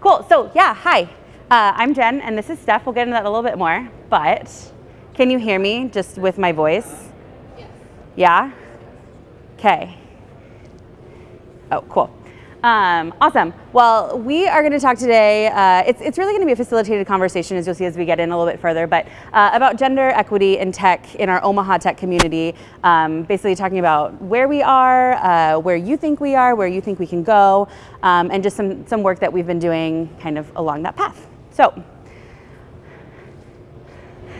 Cool. So yeah, hi. Uh, I'm Jen, and this is Steph. We'll get into that a little bit more. But can you hear me just with my voice? Yes. Yeah. Okay. Oh, cool. Um, awesome. Well, we are going to talk today. Uh, it's, it's really going to be a facilitated conversation, as you'll see as we get in a little bit further, but uh, about gender equity in tech in our Omaha tech community. Um, basically, talking about where we are, uh, where you think we are, where you think we can go, um, and just some, some work that we've been doing kind of along that path. So,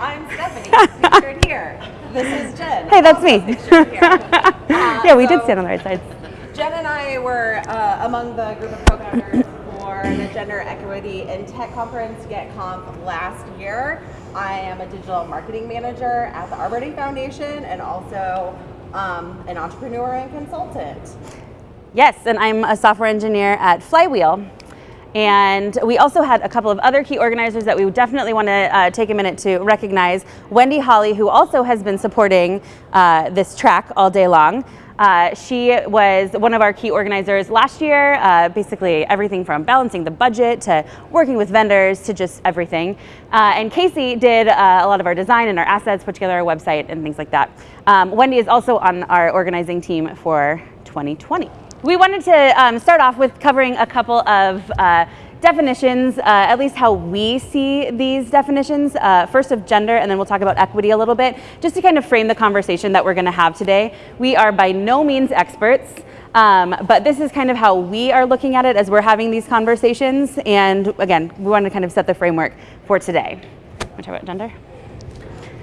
I'm Stephanie, pictured here. This is Jen. Hey, that's me. yeah, we so, did stand on the right side. I were uh, among the group of co-founders for the Gender Equity in Tech Conference, GetConf, last year. I am a digital marketing manager at the Arbor Day Foundation and also um, an entrepreneur and consultant. Yes, and I'm a software engineer at Flywheel. And we also had a couple of other key organizers that we definitely want to uh, take a minute to recognize. Wendy Holly, who also has been supporting uh, this track all day long. Uh, she was one of our key organizers last year, uh, basically everything from balancing the budget to working with vendors to just everything. Uh, and Casey did uh, a lot of our design and our assets, put together our website and things like that. Um, Wendy is also on our organizing team for 2020. We wanted to um, start off with covering a couple of uh, definitions, uh, at least how we see these definitions, uh, first of gender, and then we'll talk about equity a little bit, just to kind of frame the conversation that we're gonna have today. We are by no means experts, um, but this is kind of how we are looking at it as we're having these conversations, and again, we want to kind of set the framework for today. Want to talk about gender?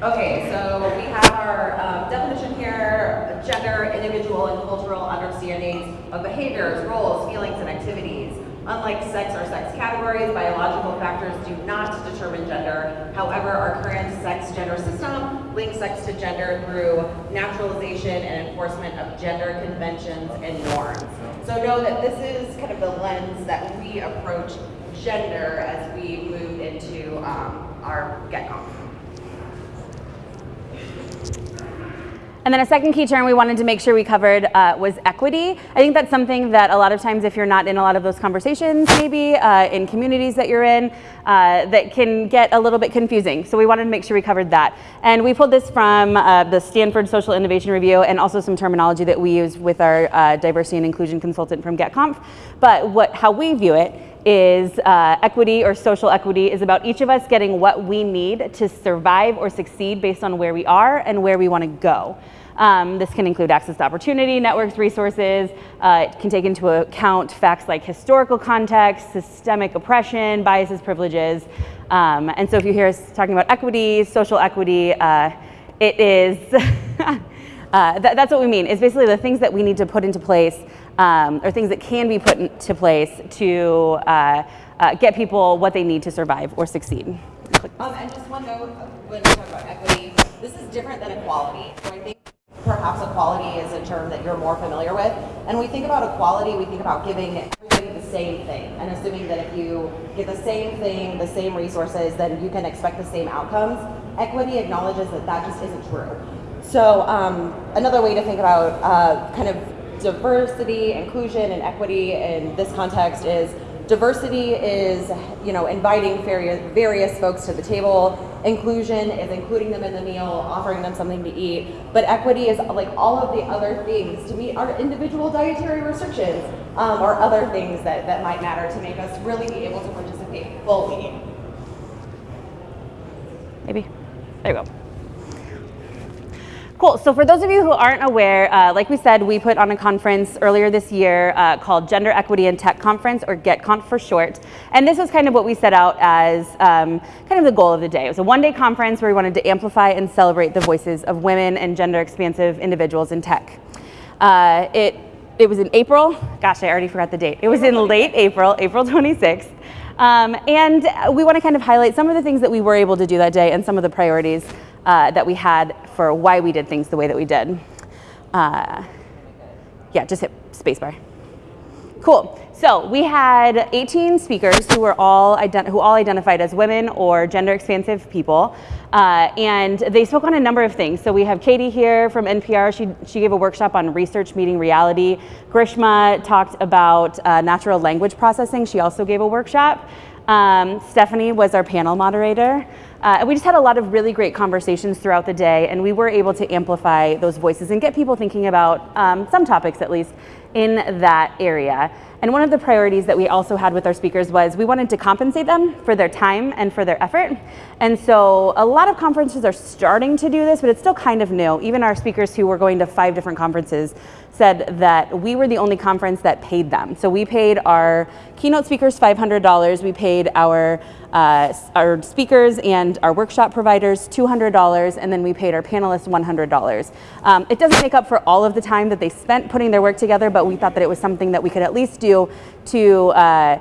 Okay, so we have our um, definition here, gender, individual and cultural understandings of behaviors, roles, feelings, and activities. Unlike sex or sex categories, biological factors do not determine gender. However, our current sex-gender system links sex to gender through naturalization and enforcement of gender conventions and norms. So know that this is kind of the lens that we approach gender as we move into um, our GetConf. And then a second key term we wanted to make sure we covered uh, was equity. I think that's something that a lot of times if you're not in a lot of those conversations maybe uh, in communities that you're in, uh, that can get a little bit confusing. So we wanted to make sure we covered that. And we pulled this from uh, the Stanford Social Innovation Review and also some terminology that we use with our uh, diversity and inclusion consultant from GetConf. But what, how we view it is uh, equity or social equity is about each of us getting what we need to survive or succeed based on where we are and where we want to go. Um, this can include access to opportunity, networks, resources. Uh, it can take into account facts like historical context, systemic oppression, biases, privileges. Um, and so if you hear us talking about equity, social equity, uh, it is, uh, th that's what we mean. It's basically the things that we need to put into place um, or things that can be put into place to uh, uh, get people what they need to survive or succeed. Um, and just one note, when we talk about equity, this is different than equality. So I think perhaps equality is a term that you're more familiar with. And we think about equality, we think about giving everybody the same thing and assuming that if you get the same thing, the same resources, then you can expect the same outcomes. Equity acknowledges that that just isn't true. So um, another way to think about uh, kind of diversity, inclusion, and equity in this context is diversity is, you know, inviting various, various folks to the table. Inclusion is including them in the meal, offering them something to eat. But equity is like all of the other things to meet our individual dietary restrictions um, or other things that, that might matter to make us really be able to participate fully. Maybe. There you go. Cool, so for those of you who aren't aware, uh, like we said, we put on a conference earlier this year uh, called Gender Equity in Tech Conference, or GetConf for short. And this was kind of what we set out as um, kind of the goal of the day. It was a one-day conference where we wanted to amplify and celebrate the voices of women and gender-expansive individuals in tech. Uh, it, it was in April, gosh, I already forgot the date. It was in late April, April 26th. Um, and we want to kind of highlight some of the things that we were able to do that day and some of the priorities uh, that we had for why we did things the way that we did. Uh, yeah, just hit spacebar. Cool. So we had 18 speakers who were all who all identified as women or gender expansive people, uh, and they spoke on a number of things. So we have Katie here from NPR. She she gave a workshop on research meeting reality. Grishma talked about uh, natural language processing. She also gave a workshop. Um, Stephanie was our panel moderator. Uh, we just had a lot of really great conversations throughout the day, and we were able to amplify those voices and get people thinking about um, some topics, at least, in that area. And one of the priorities that we also had with our speakers was we wanted to compensate them for their time and for their effort. And so a lot of conferences are starting to do this, but it's still kind of new. Even our speakers who were going to five different conferences said that we were the only conference that paid them. So we paid our keynote speakers $500, we paid our uh, our speakers and our workshop providers $200, and then we paid our panelists $100. Um, it doesn't make up for all of the time that they spent putting their work together, but we thought that it was something that we could at least do to uh,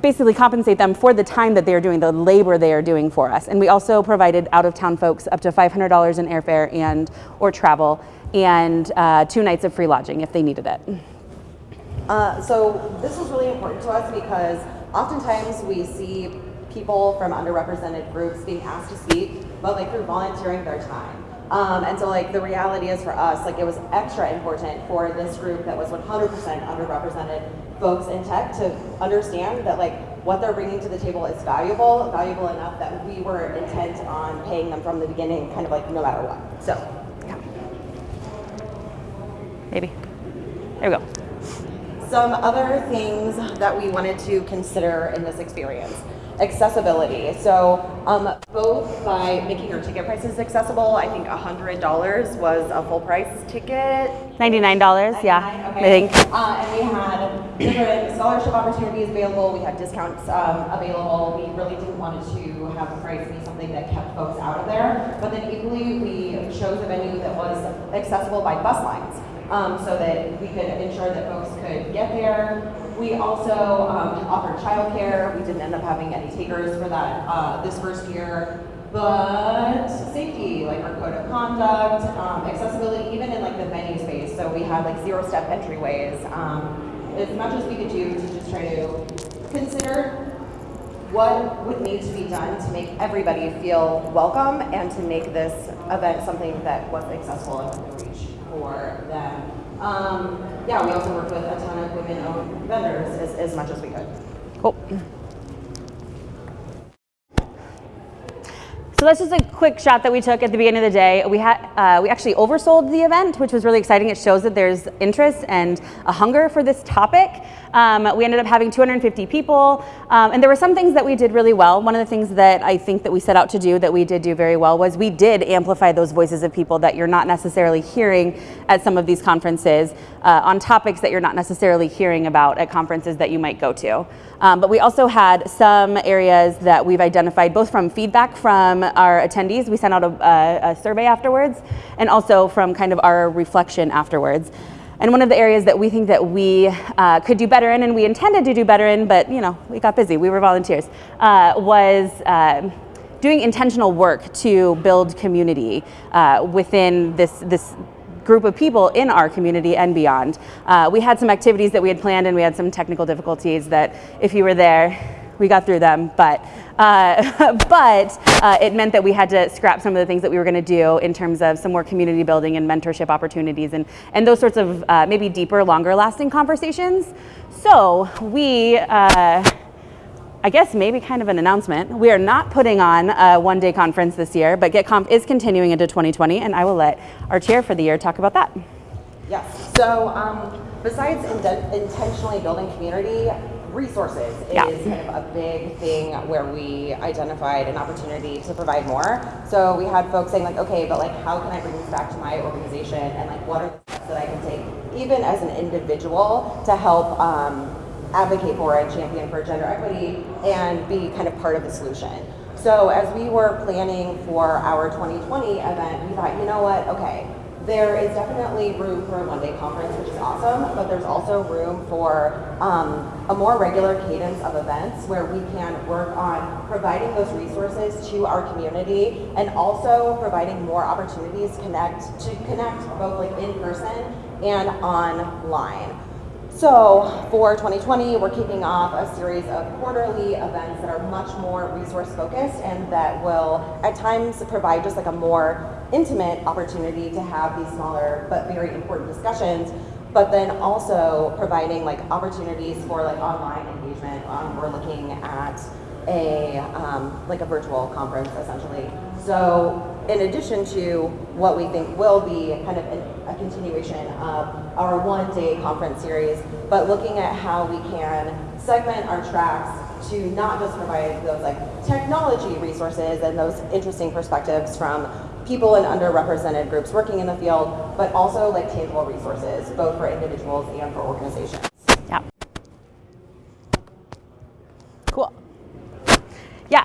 basically compensate them for the time that they are doing, the labor they are doing for us. And we also provided out-of-town folks up to $500 in airfare and or travel and uh, two nights of free lodging if they needed it. Uh, so this was really important to us because oftentimes we see people from underrepresented groups being asked to speak, but like through volunteering their time. Um, and so like the reality is for us, like it was extra important for this group that was 100% underrepresented folks in tech to understand that like what they're bringing to the table is valuable, valuable enough that we were intent on paying them from the beginning, kind of like no matter what. So, yeah. Maybe. There we go. Some other things that we wanted to consider in this experience. Accessibility. So um, both by making our ticket prices accessible, I think $100 was a full price ticket. $99, yeah, okay. I think. Uh, and we had different scholarship opportunities available. We had discounts um, available. We really didn't want to have the price be something that kept folks out of there. But then equally, we chose a venue that was accessible by bus lines. Um, so that we could ensure that folks could get there we also um, offered childcare. We didn't end up having any takers for that uh, this first year. But safety, like our code of conduct, um, accessibility, even in like the venue space. So we had like zero step entryways. Um, as much as we could do to just try to consider what would need to be done to make everybody feel welcome and to make this event something that was accessible for them. Um, yeah, we also work with a ton of women-owned vendors as, as much as we could. Cool. So that's just a quick shot that we took at the beginning of the day. We had uh, we actually oversold the event, which was really exciting. It shows that there's interest and a hunger for this topic. Um, we ended up having 250 people, um, and there were some things that we did really well. One of the things that I think that we set out to do that we did do very well was we did amplify those voices of people that you're not necessarily hearing at some of these conferences uh, on topics that you're not necessarily hearing about at conferences that you might go to. Um, but we also had some areas that we've identified both from feedback from our attendees. We sent out a, a, survey afterwards and also from kind of our reflection afterwards. And one of the areas that we think that we uh, could do better in, and we intended to do better in, but you know, we got busy, we were volunteers, uh, was uh, doing intentional work to build community uh, within this, this group of people in our community and beyond. Uh, we had some activities that we had planned and we had some technical difficulties that if you were there, we got through them, but uh, but uh, it meant that we had to scrap some of the things that we were going to do in terms of some more community building and mentorship opportunities and and those sorts of uh, maybe deeper, longer lasting conversations. So we. Uh, I guess maybe kind of an announcement. We are not putting on a one day conference this year, but GetConf is continuing into 2020, and I will let our chair for the year talk about that. Yes. So, um, besides in intentionally building community, resources yeah. is kind of a big thing where we identified an opportunity to provide more. So we had folks saying like, okay, but like how can I bring this back to my organization and like what are the steps that I can take even as an individual to help um, advocate for and champion for gender equity and be kind of part of the solution. So as we were planning for our 2020 event, we thought, you know what, okay, there is definitely room for a one-day conference, which is awesome, but there's also room for um, a more regular cadence of events where we can work on providing those resources to our community and also providing more opportunities connect to connect both like in person and online. So for 2020, we're kicking off a series of quarterly events that are much more resource focused and that will at times provide just like a more intimate opportunity to have these smaller but very important discussions but then also providing like opportunities for like online engagement. Um, we're looking at a um, like a virtual conference essentially. So in addition to what we think will be kind of a continuation of our one-day conference series, but looking at how we can segment our tracks to not just provide those like technology resources and those interesting perspectives from people in underrepresented groups working in the field, but also like tangible resources, both for individuals and for organizations. Yeah. Cool. Yeah.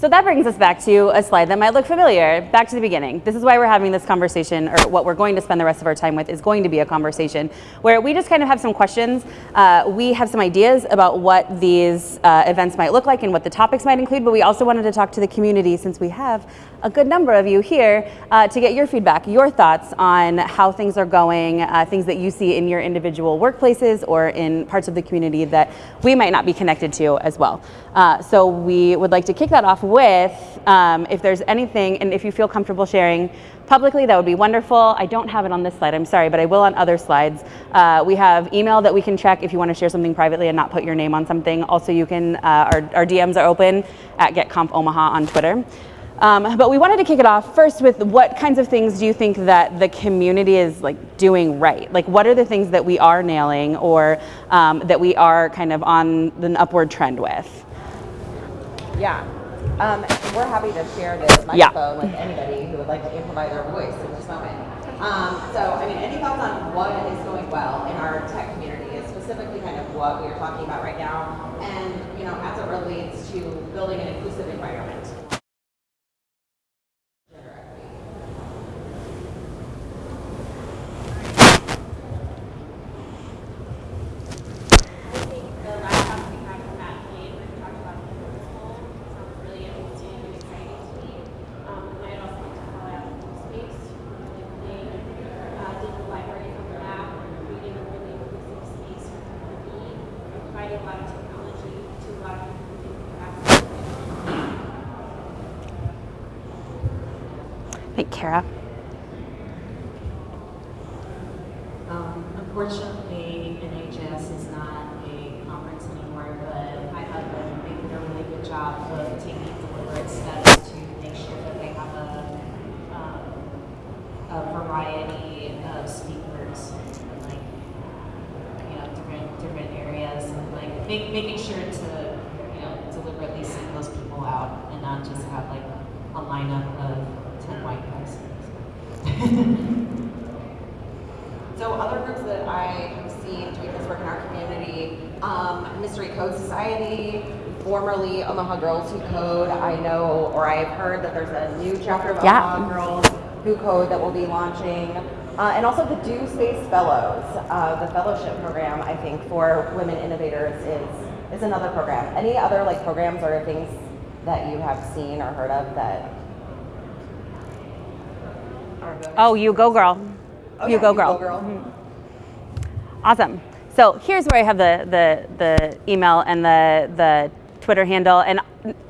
So that brings us back to a slide that might look familiar. Back to the beginning. This is why we're having this conversation, or what we're going to spend the rest of our time with is going to be a conversation where we just kind of have some questions. Uh, we have some ideas about what these uh, events might look like and what the topics might include, but we also wanted to talk to the community since we have a good number of you here uh, to get your feedback, your thoughts on how things are going, uh, things that you see in your individual workplaces or in parts of the community that we might not be connected to as well. Uh, so we would like to kick that off with um, if there's anything, and if you feel comfortable sharing publicly, that would be wonderful. I don't have it on this slide, I'm sorry, but I will on other slides. Uh, we have email that we can check if you want to share something privately and not put your name on something. Also, you can, uh, our, our DMs are open at GetConf Omaha on Twitter. Um, but we wanted to kick it off first with what kinds of things do you think that the community is like doing right? Like what are the things that we are nailing or um, that we are kind of on an upward trend with? Yeah. Um, we're happy to share this microphone yeah. with anybody who would like to amplify their voice in this moment. Um, so, I mean, any thoughts on what is going well in our tech community specifically kind of what we are talking about right now, and you know, as it relates to building an inclusive environment. Kara? Um, unfortunately, NHS is not a conference anymore, but I have been making a really good job of taking deliberate steps to make sure that they have a, um, a variety of speakers, in like you know, different different areas, and like make, making sure to you know deliberately send those people out and not just have like a lineup of white guys. so other groups that I have seen doing this work in our community, um, Mystery Code Society, formerly Omaha Girls Who Code. I know, or I've heard that there's a new chapter of yeah. Omaha Girls Who Code that will be launching. Uh, and also the Do Space Fellows, uh, the fellowship program, I think, for women innovators is, is another program. Any other like programs or things that you have seen or heard of that Oh, you go girl. Oh, you yeah, go you girl. Go girl. Mm-hmm. Awesome. So here's where I have the, the, the email and the, the Twitter handle. And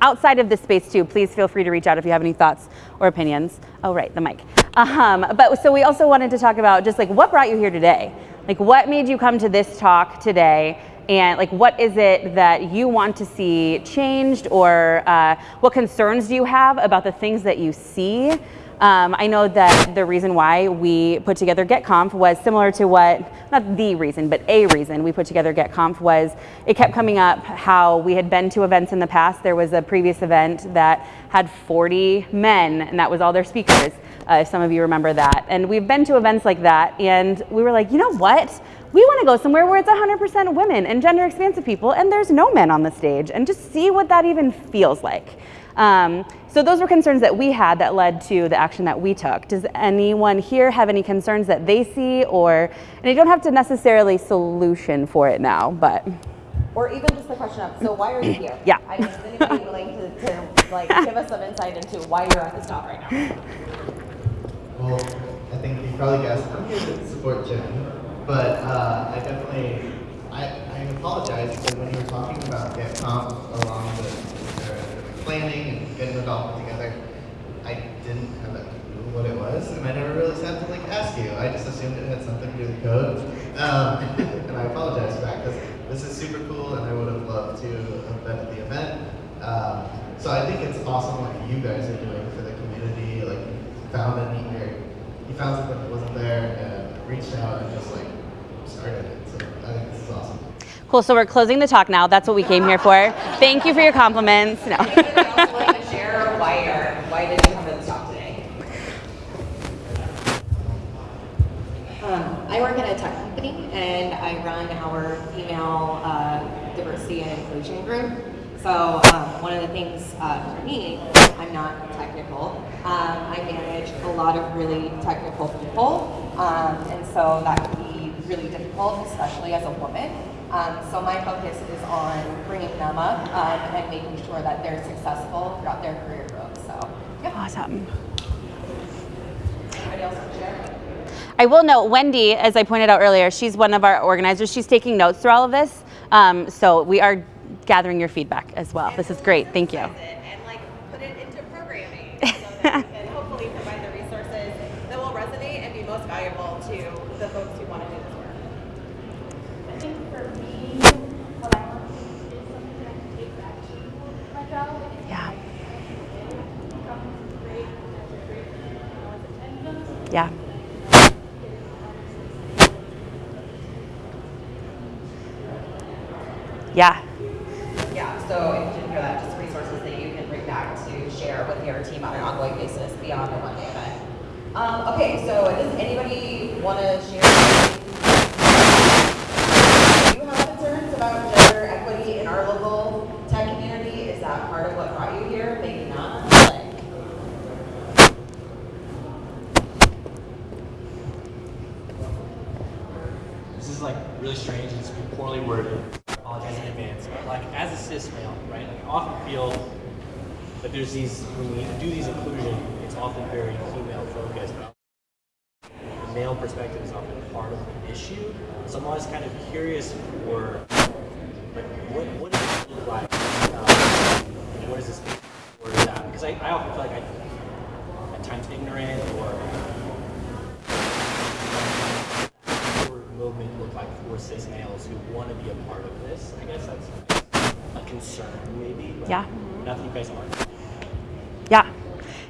outside of this space too, please feel free to reach out if you have any thoughts or opinions. Oh, right, the mic. Um, but so we also wanted to talk about just like what brought you here today? Like what made you come to this talk today? And like what is it that you want to see changed or uh, what concerns do you have about the things that you see um, I know that the reason why we put together GetConf was similar to what, not the reason, but a reason we put together GetConf was it kept coming up how we had been to events in the past. There was a previous event that had 40 men and that was all their speakers, uh, if some of you remember that. And we've been to events like that and we were like, you know what? We want to go somewhere where it's 100% women and gender expansive people and there's no men on the stage and just see what that even feels like. Um, so those were concerns that we had that led to the action that we took. Does anyone here have any concerns that they see or, and you don't have to necessarily solution for it now, but. Or even just the question of, so why are you here? Yeah. I mean, is anybody willing to, to like give us some insight into why you're at this talk right now? Well, I think you probably guessed I'm here to support Jen, but uh, I definitely I, I apologize because when you were talking about GetConf along the, the planning and getting the dolphin together, I didn't have a clue what it was, and I never really sat to like ask you. I just assumed it had something to do with code, um, and I apologize for that because this is super cool, and I would have loved to have been at the event. Um, so I think it's awesome what you guys are doing for the community. Like, you found a neat area, you found something that wasn't there, and reached out and just like started it. So I think this is awesome. Cool. So we're closing the talk now. That's what we came here for. Thank you for your compliments. No. Um, I work at a tech company and I run our female uh, diversity and inclusion group. So um, one of the things uh, for me, I'm not technical. Um, I manage a lot of really technical people, um, and so that can be really difficult, especially as a woman. Um, so my focus is on bringing them up um, and making sure that they're successful throughout their career growth. So, yeah. Awesome. Anybody else to share? I will note, Wendy, as I pointed out earlier, she's one of our organizers. She's taking notes through all of this. Um, so we are gathering your feedback as well. This is great. Thank you. and like put it into programming so that we can hopefully provide the resources that will resonate and be most valuable to the folks who want to do this work. I think for me, what I want to do is something that I can take back to my job. and it's Yeah. like, it becomes great, that's a great, you know, as attendance. Yeah. Yeah. Yeah, so if you didn't hear that, just resources that you can bring back to share with your team on an ongoing basis beyond the one day event. Um, okay, so does anybody want to share? Do you have concerns about gender equity in our local tech community? Is that part of what brought you here? Maybe not. Like, This is like really strange and it's poorly worded. I apologize in advance. But like as a cis male, right? Like I often feel that there's these when we do these inclusion, it's often very female focused. The male perspective is often part of the issue. So I'm always kind of curious for like what what does it look like? Um, what is this is that? Because I, I often feel like I at times ignorant or or movement look like for cis males who want to be a part of this? I guess that's a concern, maybe. Yeah. Not that you guys aren't. Yeah.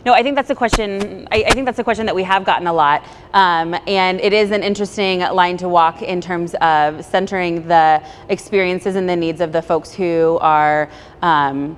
No, I think that's a question. I, I think that's a question that we have gotten a lot, um, and it is an interesting line to walk in terms of centering the experiences and the needs of the folks who are um,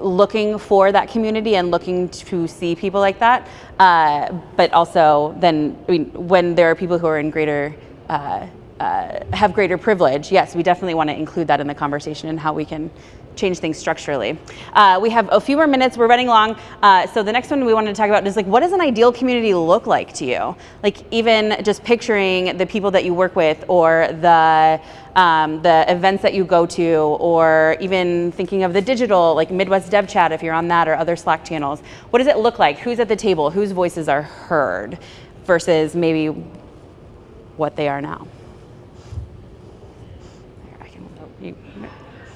looking for that community and looking to see people like that. Uh, but also, then, I mean, when there are people who are in greater uh, uh, have greater privilege, yes, we definitely want to include that in the conversation and how we can change things structurally. Uh, we have a few more minutes. We're running long. Uh, so the next one we wanted to talk about is like, what does an ideal community look like to you? Like even just picturing the people that you work with, or the um, the events that you go to, or even thinking of the digital, like Midwest Dev Chat, if you're on that, or other Slack channels. What does it look like? Who's at the table? Whose voices are heard? Versus maybe what they are now. Here, I can- you-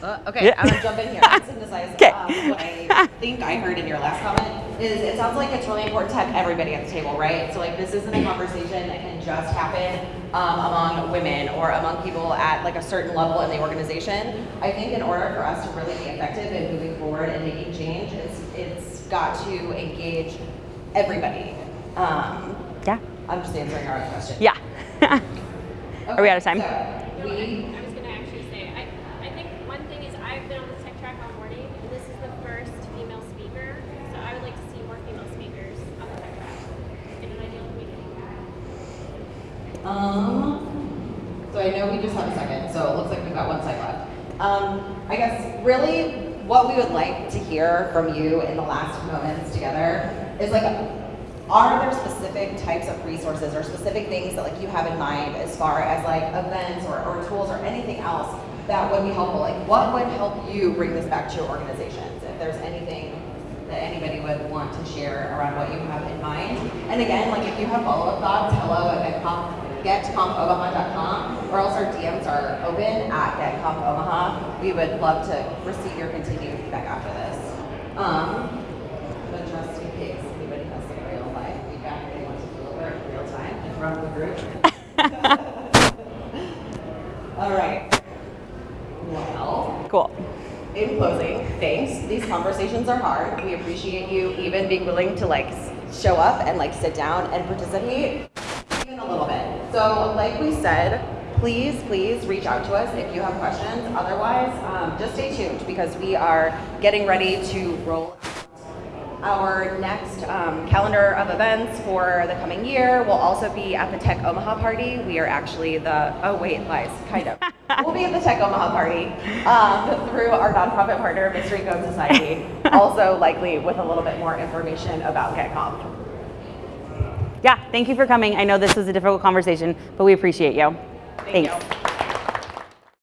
Uh, okay, Yeah. I'm gonna jump in here. I'm synthesize. Okay. Um, what I think I heard in your last comment is it sounds like it's really important to have everybody at the table, right? So like this isn't a conversation that can just happen um, among women or among people at like a certain level in the organization. I think in order for us to really be effective in moving forward and making change, it's it's got to engage everybody. Um, Yeah. I'm just answering our question. Yeah. Are we out of time? So we I was gonna actually say, I, I think one thing is I've been on the tech track all morning, and this is the first female speaker, so I would like to see more female speakers on the tech track in an ideal community. Um, so I know we just have a second, so it looks like we've got one slide left. Um, I guess really what we would like to hear from you in the last moments together is like, are there specific types of resources or specific things that like you have in mind as far as like events or, or tools or anything else that would be helpful? Like what would help you bring this back to your organizations? If there's anything that anybody would want to share around what you have in mind. And again, like if you have follow-up thoughts, hello at VidConf getconfomaha.com or else our DMs are open at getconfomaha. We would love to receive your continued feedback after this. Um, but just in case anybody has some real life feedback they want to deliver in real time in front of the group. All right. Well, Cool. in closing, thanks. These conversations are hard. We appreciate you even being willing to like show up and like sit down and participate a little bit. So, like we said, please, please reach out to us if you have questions. Otherwise, um, just stay tuned because we are getting ready to roll our next um, calendar of events for the coming year will also be at the Tech Omaha party. We are actually the, oh wait, lies, kind of. we'll be at the Tech Omaha party um, through our nonprofit partner, Mystery Code Society, also likely with a little bit more information about GetConf. Yeah, thank you for coming. I know this was a difficult conversation, but we appreciate you. Thank Thanks. you.